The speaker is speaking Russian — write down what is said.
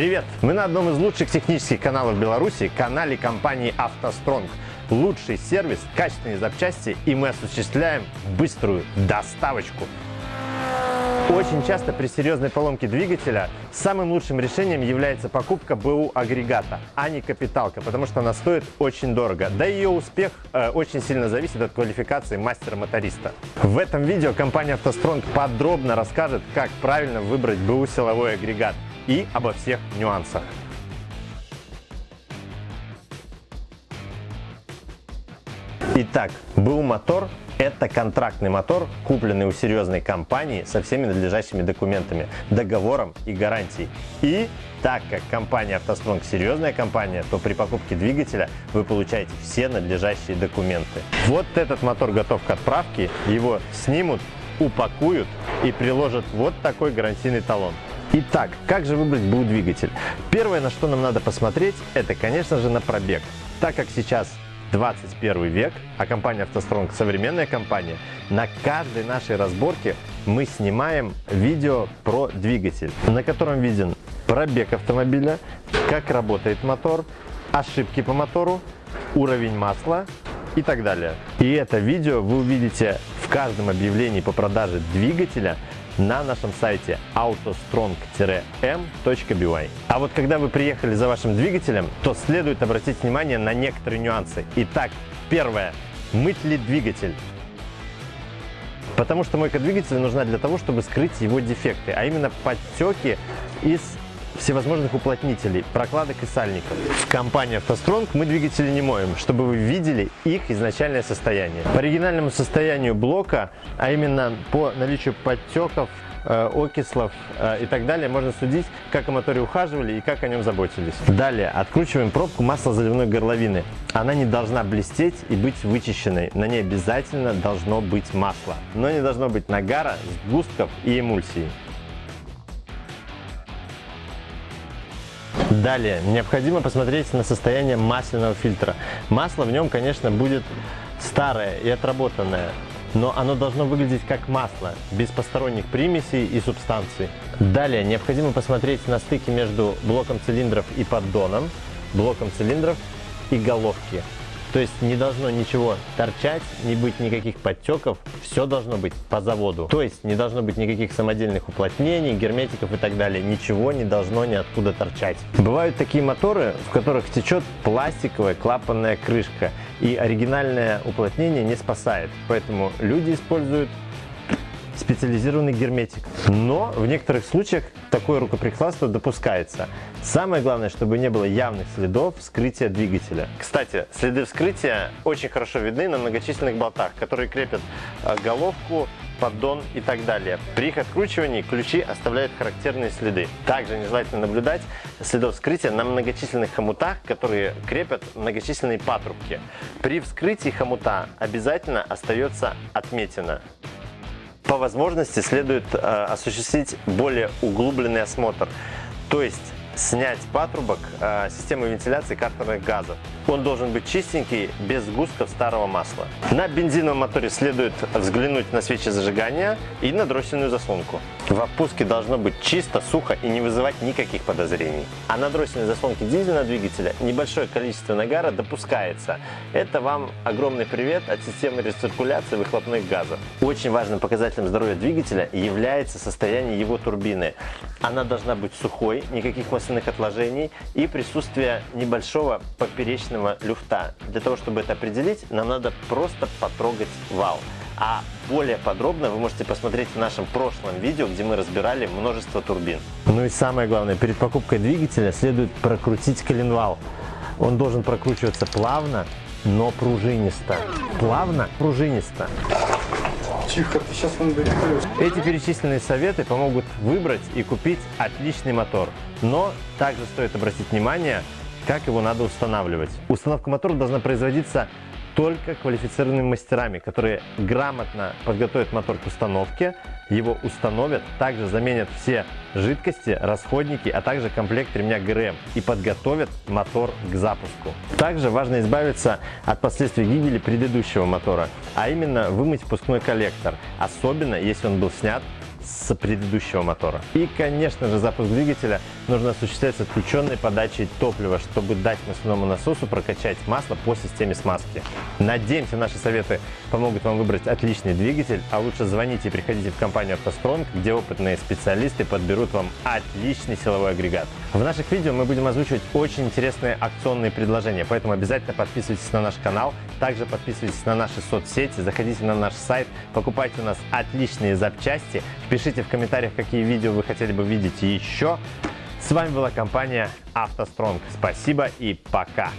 Привет! Мы на одном из лучших технических каналов Беларуси, канале компании «АвтоСтронг». Лучший сервис, качественные запчасти и мы осуществляем быструю доставочку. Очень часто при серьезной поломке двигателя самым лучшим решением является покупка БУ агрегата, а не капиталка, потому что она стоит очень дорого. Да и ее успех э, очень сильно зависит от квалификации мастера-моториста. В этом видео компания «АвтоСтронг» подробно расскажет, как правильно выбрать БУ силовой агрегат и обо всех нюансах. Итак, БУ мотор это контрактный мотор, купленный у серьезной компании со всеми надлежащими документами, договором и гарантией. И так как компания «АвтоСтронг» серьезная компания, то при покупке двигателя вы получаете все надлежащие документы. Вот этот мотор готов к отправке, его снимут, упакуют и приложат вот такой гарантийный талон. Итак, как же выбрать БУ двигатель? Первое, на что нам надо посмотреть, это, конечно же, на пробег. Так как сейчас 21 век, а компания «АвтоСтронг» современная компания, на каждой нашей разборке мы снимаем видео про двигатель, на котором виден пробег автомобиля, как работает мотор, ошибки по мотору, уровень масла и так далее. И это видео вы увидите в каждом объявлении по продаже двигателя на нашем сайте autostrong-m.by. А вот когда вы приехали за вашим двигателем, то следует обратить внимание на некоторые нюансы. Итак, первое. Мыть ли двигатель? Потому что мойка двигателя нужна для того, чтобы скрыть его дефекты, а именно подтеки из всевозможных уплотнителей, прокладок и сальников. В компании «АвтоСтронг» мы двигатели не моем, чтобы вы видели их изначальное состояние. По оригинальному состоянию блока, а именно по наличию подтеков, э, окислов э, и так далее, можно судить, как о моторе ухаживали и как о нем заботились. Далее откручиваем пробку маслозаливной горловины. Она не должна блестеть и быть вычищенной. На ней обязательно должно быть масло, но не должно быть нагара, сгустков и эмульсии. Далее, необходимо посмотреть на состояние масляного фильтра. Масло в нем, конечно, будет старое и отработанное, но оно должно выглядеть как масло, без посторонних примесей и субстанций. Далее, необходимо посмотреть на стыке между блоком цилиндров и поддоном, блоком цилиндров и головки. То есть не должно ничего торчать, не быть никаких подтеков, все должно быть по заводу. То есть не должно быть никаких самодельных уплотнений, герметиков и так далее. Ничего не должно ниоткуда торчать. Бывают такие моторы, в которых течет пластиковая клапанная крышка, и оригинальное уплотнение не спасает. Поэтому люди используют специализированный герметик. Но в некоторых случаях такое рукоприкладство допускается. Самое главное, чтобы не было явных следов вскрытия двигателя. Кстати, следы вскрытия очень хорошо видны на многочисленных болтах, которые крепят э, головку, поддон и так далее. При их откручивании ключи оставляют характерные следы. Также нежелательно наблюдать следов вскрытия на многочисленных хомутах, которые крепят многочисленные патрубки. При вскрытии хомута обязательно остается отметина. По возможности следует э, осуществить более углубленный осмотр, то есть снять патрубок э, системы вентиляции картерных газов. Он должен быть чистенький, без сгустков старого масла. На бензиновом моторе следует взглянуть на свечи зажигания и на дроссельную заслонку. В опуске должно быть чисто, сухо и не вызывать никаких подозрений. А на дроссельной заслонке дизельного двигателя небольшое количество нагара допускается. Это вам огромный привет от системы рециркуляции выхлопных газов. Очень важным показателем здоровья двигателя является состояние его турбины. Она должна быть сухой, никаких масляных отложений и присутствие небольшого поперечного люфта. Для того, чтобы это определить, нам надо просто потрогать вал. А более подробно вы можете посмотреть в нашем прошлом видео, где мы разбирали множество турбин. Ну и самое главное, перед покупкой двигателя следует прокрутить коленвал. Он должен прокручиваться плавно, но пружинисто. Плавно, пружинисто. Тихо, ты сейчас он Эти перечисленные советы помогут выбрать и купить отличный мотор. Но также стоит обратить внимание, как его надо устанавливать. Установка мотора должна производиться только квалифицированными мастерами, которые грамотно подготовят мотор к установке, его установят, также заменят все жидкости, расходники, а также комплект ремня ГРМ и подготовят мотор к запуску. Также важно избавиться от последствий гибели предыдущего мотора, а именно вымыть впускной коллектор, особенно если он был снят с предыдущего мотора. И, конечно же, запуск двигателя нужно осуществлять с отключенной подачей топлива, чтобы дать масляному насосу прокачать масло по системе смазки. Надеемся, наши советы помогут вам выбрать отличный двигатель, а лучше звоните и приходите в компанию «АвтоСтронг», где опытные специалисты подберут вам отличный силовой агрегат. В наших видео мы будем озвучивать очень интересные акционные предложения, поэтому обязательно подписывайтесь на наш канал, также подписывайтесь на наши соцсети, заходите на наш сайт, покупайте у нас отличные запчасти, пишите в комментариях, какие видео вы хотели бы видеть еще. С вами была компания «АвтоСтронг». Спасибо и пока!